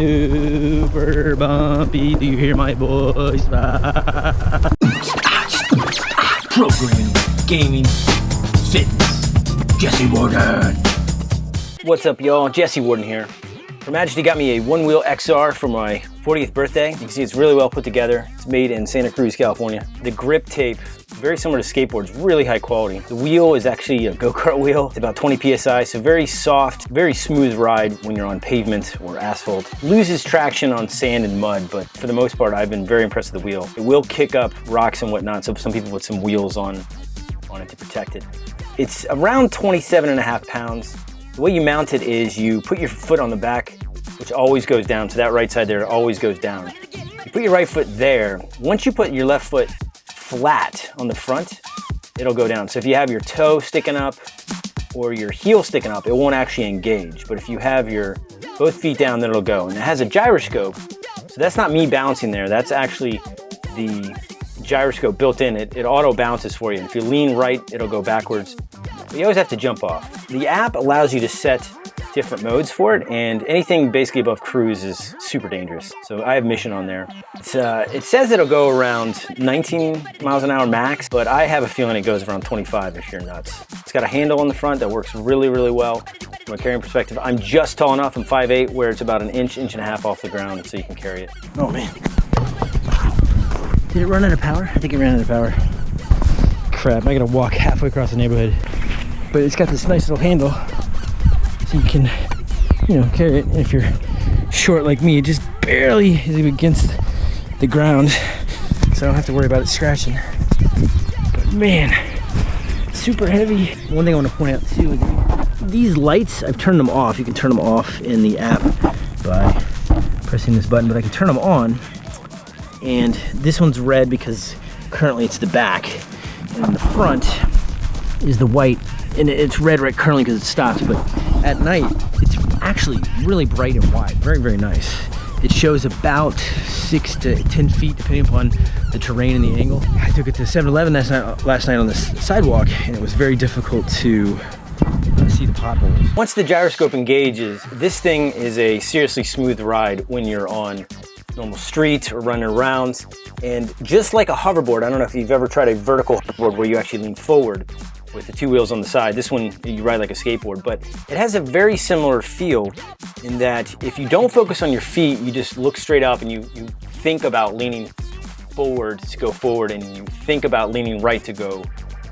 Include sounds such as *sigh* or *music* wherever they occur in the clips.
super bumpy. Do you hear my voice? *laughs* Programming, gaming, fitness. Jesse Warden. What's up, y'all? Jesse Warden here. Her Majesty got me a one-wheel XR for my 40th birthday. You can see it's really well put together. It's made in Santa Cruz, California. The grip tape, very similar to skateboards, really high quality. The wheel is actually a go-kart wheel. It's about 20 PSI, so very soft, very smooth ride when you're on pavement or asphalt. Loses traction on sand and mud, but for the most part, I've been very impressed with the wheel. It will kick up rocks and whatnot, so some people put some wheels on, on it to protect it. It's around 27 and a half pounds. The way you mount it is you put your foot on the back, which always goes down. So that right side there always goes down. You put your right foot there. Once you put your left foot flat on the front, it'll go down. So if you have your toe sticking up or your heel sticking up, it won't actually engage. But if you have your both feet down, then it'll go. And it has a gyroscope. So that's not me bouncing there. That's actually the gyroscope built in. It, it auto bounces for you. And if you lean right, it'll go backwards. But you always have to jump off. The app allows you to set different modes for it and anything basically above Cruz is super dangerous. So I have mission on there. Uh, it says it'll go around 19 miles an hour max, but I have a feeling it goes around 25 if you're nuts. It's got a handle on the front that works really, really well from a carrying perspective. I'm just tall enough, I'm 5'8", where it's about an inch, inch and a half off the ground so you can carry it. Oh man. Did it run out of power? I think it ran out of power. Crap, I gotta walk halfway across the neighborhood but it's got this nice little handle so you can you know carry it. And if you're short like me it just barely is against the ground so I don't have to worry about it scratching. But man super heavy. One thing I want to point out too is these lights I've turned them off. You can turn them off in the app by pressing this button but I can turn them on and this one's red because currently it's the back and the front is the white and it's red right currently because it stops but at night it's actually really bright and wide very very nice it shows about six to 10 feet depending upon the terrain and the angle I took it to 7-Eleven last night, last night on the sidewalk and it was very difficult to see the potholes. Once the gyroscope engages, this thing is a seriously smooth ride when you're on normal streets or running around. And just like a hoverboard, I don't know if you've ever tried a vertical hoverboard where you actually lean forward with the two wheels on the side. This one, you ride like a skateboard, but it has a very similar feel in that if you don't focus on your feet, you just look straight up and you, you think about leaning forward to go forward and you think about leaning right to go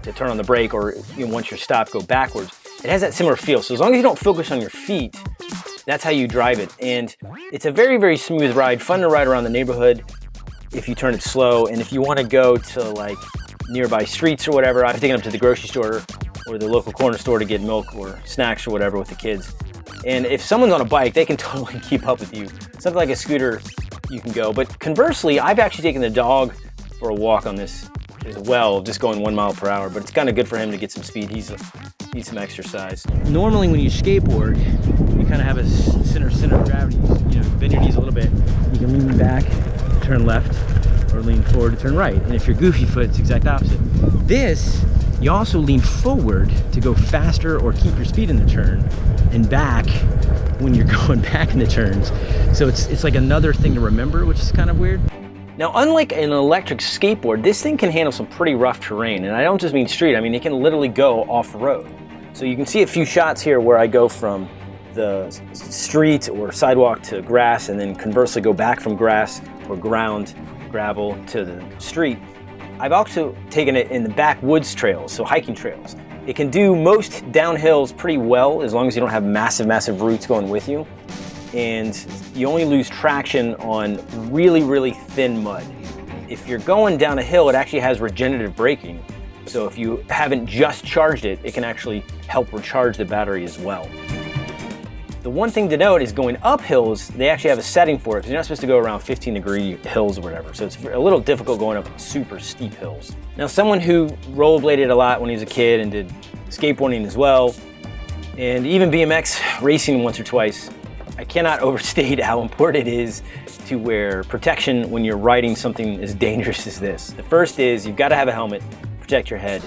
to turn on the brake or you know, once you're stopped, go backwards. It has that similar feel. So as long as you don't focus on your feet, that's how you drive it. And it's a very, very smooth ride, fun to ride around the neighborhood if you turn it slow. And if you want to go to like nearby streets or whatever. I've taken them to the grocery store or the local corner store to get milk or snacks or whatever with the kids. And if someone's on a bike, they can *laughs* totally keep up with you. Something like a scooter, you can go. But conversely, I've actually taken the dog for a walk on this as well, just going one mile per hour. But it's kind of good for him to get some speed. He's needs some exercise. Normally, when you skateboard, you kind of have a center center of gravity. You know, bend your knees a little bit. You can lean back, turn left, lean forward to turn right. And if you're goofy foot, it's exact opposite. This, you also lean forward to go faster or keep your speed in the turn and back when you're *laughs* going back in the turns. So it's, it's like another thing to remember, which is kind of weird. Now, unlike an electric skateboard, this thing can handle some pretty rough terrain. And I don't just mean street, I mean, it can literally go off-road. So you can see a few shots here where I go from the street or sidewalk to grass and then conversely go back from grass or ground gravel to the street. I've also taken it in the backwoods trails, so hiking trails. It can do most downhills pretty well as long as you don't have massive, massive roots going with you. And you only lose traction on really, really thin mud. If you're going down a hill, it actually has regenerative braking. So if you haven't just charged it, it can actually help recharge the battery as well. The one thing to note is going up hills, they actually have a setting for it because you're not supposed to go around 15 degree hills or whatever. So it's a little difficult going up super steep hills. Now, someone who rollerbladed a lot when he was a kid and did skateboarding as well, and even BMX racing once or twice, I cannot *laughs* overstate how important it is to wear protection when you're riding something as dangerous as this. The first is you've got to have a helmet, protect your head.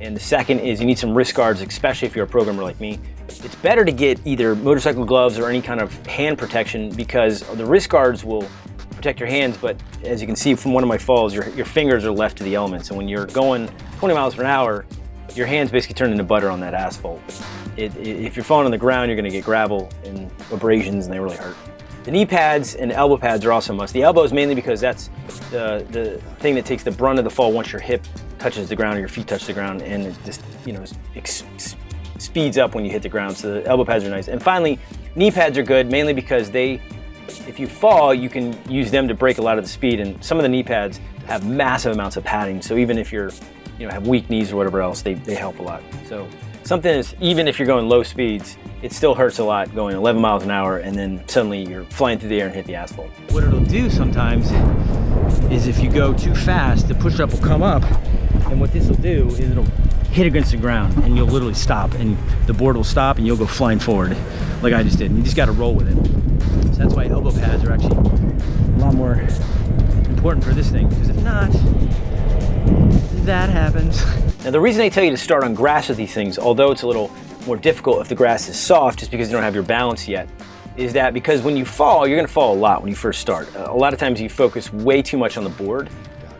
And the second is you need some wrist guards, especially if you're a programmer like me. It's better to get either motorcycle gloves or any kind of hand protection because the wrist guards will protect your hands, but as you can see from one of my falls, your, your fingers are left to the elements. And when you're going 20 miles per hour, your hands basically turn into butter on that asphalt. It, it, if you're falling on the ground, you're gonna get gravel and abrasions and they really hurt. The knee pads and elbow pads are also a must. The elbows mainly because that's the, the thing that takes the brunt of the fall once your hip touches the ground or your feet touch the ground and it just, you know, speeds up when you hit the ground. So the elbow pads are nice. And finally, knee pads are good mainly because they if you fall, you can use them to break a lot of the speed. And some of the knee pads have massive amounts of padding. So even if you're, you know, have weak knees or whatever else, they, they help a lot. So something is, even if you're going low speeds, it still hurts a lot going 11 miles an hour and then suddenly you're flying through the air and hit the asphalt. What it'll do sometimes is if you go too fast, the push-up will come up and what this will do is it'll hit against the ground and you'll literally stop and the board will stop and you'll go flying forward like I just did. And you just got to roll with it. So that's why elbow pads are actually a lot more important for this thing because if not, that happens. *laughs* Now the reason I tell you to start on grass with these things, although it's a little more difficult if the grass is soft just because you don't have your balance yet, is that because when you fall, you're gonna fall a lot when you first start. A lot of times you focus way too much on the board.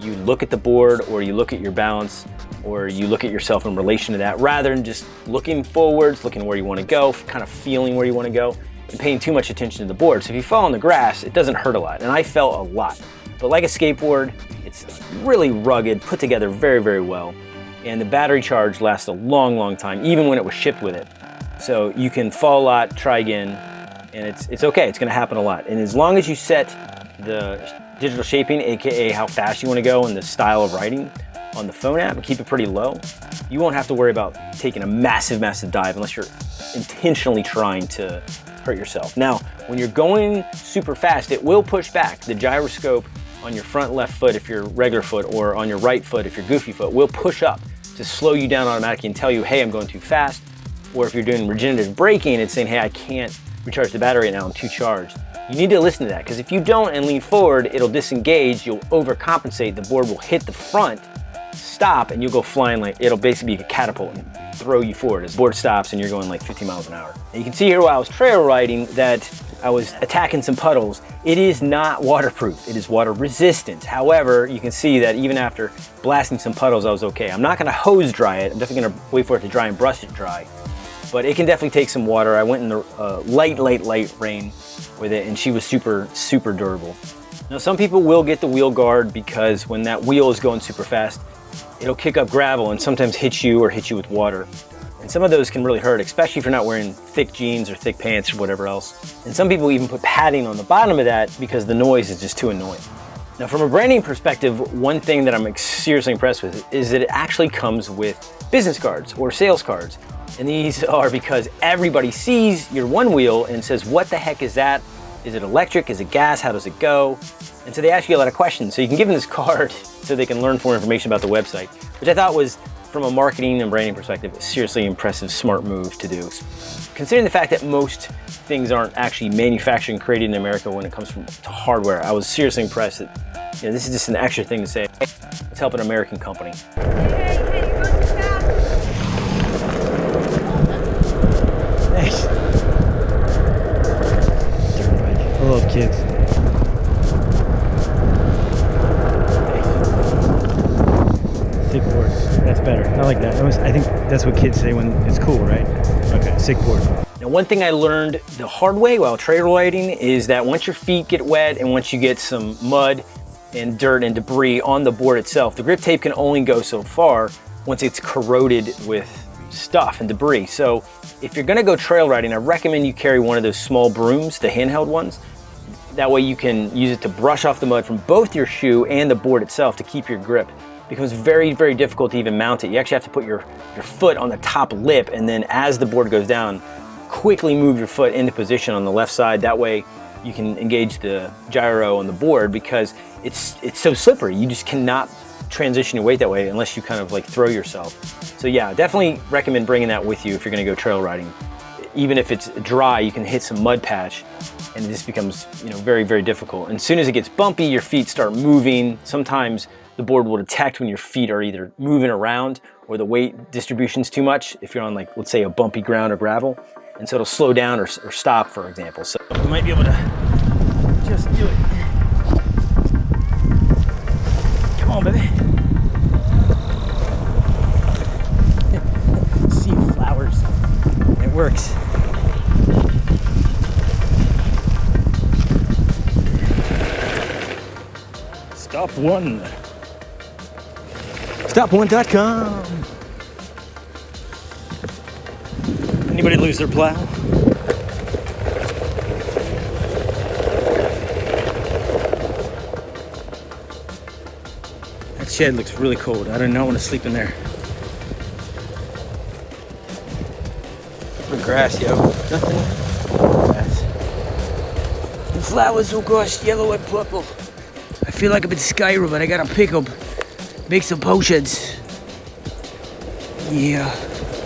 You look at the board or you look at your balance or you look at yourself in relation to that rather than just looking forwards, looking where you want to go, kind of feeling where you want to go and paying too much attention to the board. So if you fall on the grass, it doesn't hurt a lot. And I fell a lot. But like a skateboard, it's really rugged, put together very, very well. And the battery charge lasts a long, long time, even when it was shipped with it. So you can fall a lot, try again, and it's, it's okay. It's gonna happen a lot. And as long as you set the digital shaping, AKA how fast you wanna go and the style of riding, on the phone app and keep it pretty low, you won't have to worry about taking a massive, massive dive unless you're intentionally trying to hurt yourself. Now, when you're going super fast, it will push back. The gyroscope on your front left foot if you're regular foot or on your right foot if you're goofy foot will push up to slow you down automatically and tell you, hey, I'm going too fast. Or if you're doing regenerative braking, it's saying, hey, I can't recharge the battery now, I'm too charged. You need to listen to that because if you don't and lean forward, it'll disengage, you'll overcompensate, the board will hit the front stop and you'll go flying like, it'll basically be a catapult and throw you forward as board stops and you're going like 50 miles an hour. And you can see here while I was trail riding that I was attacking some puddles. It is not waterproof, it is water resistant. However, you can see that even after blasting some puddles, I was okay. I'm not gonna hose dry it. I'm definitely gonna wait for it to dry and brush it dry. But it can definitely take some water. I went in the uh, light, light, light rain with it and she was super, super durable. Now some people will get the wheel guard because when that wheel is going super fast, it'll kick up gravel and sometimes hit you or hit you with water. And some of those can really hurt, especially if you're not wearing thick jeans or thick pants or whatever else. And some people even put padding on the bottom of that because the noise is just too annoying. Now from a branding perspective, one thing that I'm seriously impressed with is that it actually comes with business cards or sales cards. And these are because everybody sees your one wheel and says, what the heck is that? Is it electric? Is it gas? How does it go? And so they ask you a lot of questions. So you can give them this *laughs* card so they can learn more information about the website, which I thought was, from a marketing and branding perspective, a seriously impressive, smart move to do. Considering the fact that most things aren't actually manufactured and created in America when it comes from, to hardware, I was seriously impressed that you know, this is just an extra thing to say, let's help an American company. Kids. Sick board. That's better. I like that. that was, I think that's what kids say when it's cool, right? Okay, sick board. Now, one thing I learned the hard way while trail riding is that once your feet get wet and once you get some mud and dirt and debris on the board itself, the grip tape can only go so far once it's corroded with stuff and debris. So if you're gonna go trail riding, I recommend you carry one of those small brooms, the handheld ones. That way you can use it to brush off the mud from both your shoe and the board itself to keep your grip becomes very, very difficult to even mount it. You actually have to put your, your foot on the top lip and then as the board goes down, quickly move your foot into position on the left side. That way you can engage the gyro on the board because it's, it's so slippery. You just cannot transition your weight that way unless you kind of like throw yourself. So yeah, definitely recommend bringing that with you if you're gonna go trail riding. Even if it's dry, you can hit some mud patch and this becomes you know very, very difficult. And as soon as it gets bumpy, your feet start moving. Sometimes the board will detect when your feet are either moving around or the weight distribution's too much if you're on like, let's say a bumpy ground or gravel. And so it'll slow down or, or stop, for example. So You might be able to just do it. Come on, baby. *laughs* See flowers. It works. Stop one. Stop1.com. Anybody lose their plow? That shed looks really cold. I do not know. I want to sleep in there. The grass, yo. Nothing. Grass. The flowers, oh gosh, yellow and purple. Feel like I'm in Skyrim, but I gotta pick them. Make some potions. Yeah,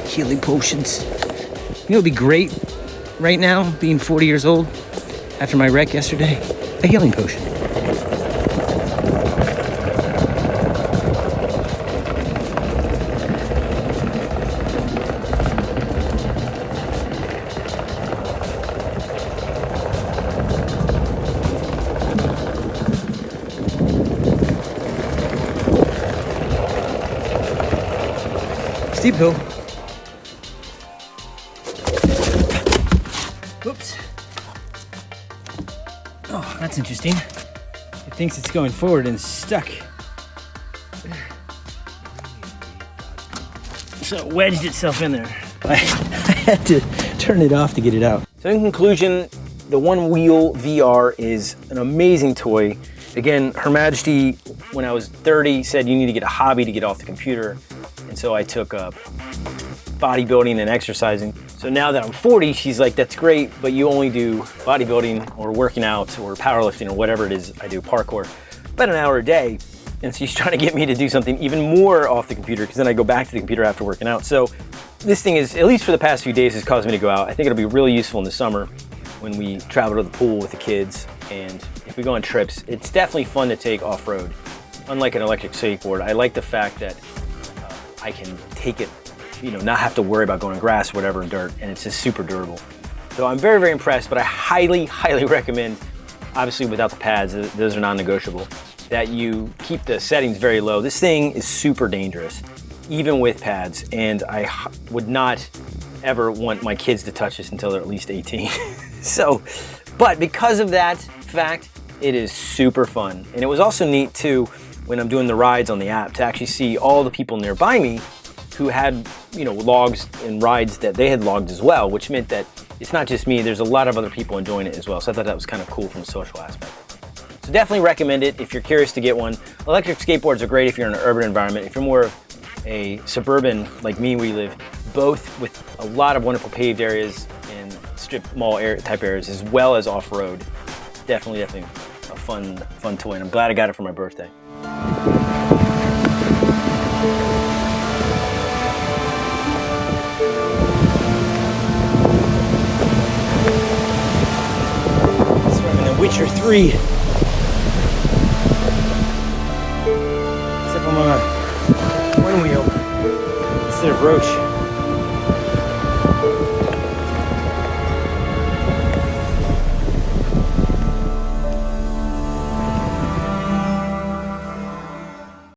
healing potions. You know, it'd be great right now, being 40 years old, after my wreck yesterday. A healing potion. Steep hill. Oops. Oh, that's interesting. It thinks it's going forward and stuck. So it wedged itself in there. *laughs* I had to turn it off to get it out. So in conclusion, the One Wheel XR is an amazing toy. Again, Her Majesty, when I was 30, said you need to get a hobby to get off the computer. And so I took up bodybuilding and exercising. So now that I'm 40, she's like, that's great, but you only do bodybuilding or working out or powerlifting or whatever it is I do, parkour, about an hour a day. And she's *laughs* trying to get me to do something even more off the computer because then I go back to the computer after working out. So this thing is, at least for the past few days, has caused me to go out. I think it'll be really useful in the summer when we travel to the pool with the kids and if we go on trips. It's definitely fun to take off-road. Unlike an electric skateboard, I like the fact that uh, I can take it, you know, not have to worry about going on grass, whatever, and dirt, and it's just super durable. So I'm very, very impressed, but I highly, *laughs* highly recommend, obviously without the pads, those are non-negotiable, that you keep the settings very low. This thing is super dangerous, even with pads, and I would not ever want my kids to touch this until they're at least 18. *laughs* so, but because of that fact, it is super fun. And it was also neat too, when I'm doing the rides on the app, to actually see all the people nearby me who had, you know, logs and rides that they had logged as well, which meant that it's not just me, there's a lot of other people enjoying it as well. So I thought that was kind of cool from a social aspect. So definitely recommend it if you're curious to get one. Electric skateboards are great if you're in an urban environment. If you're more of a suburban like me, where we live both with a lot of wonderful paved areas and strip mall type areas as well as off-road. Definitely, definitely a fun, fun toy, and I'm glad I got it for my birthday. Witcher 3. Except I'm on a one wheel instead of Roach.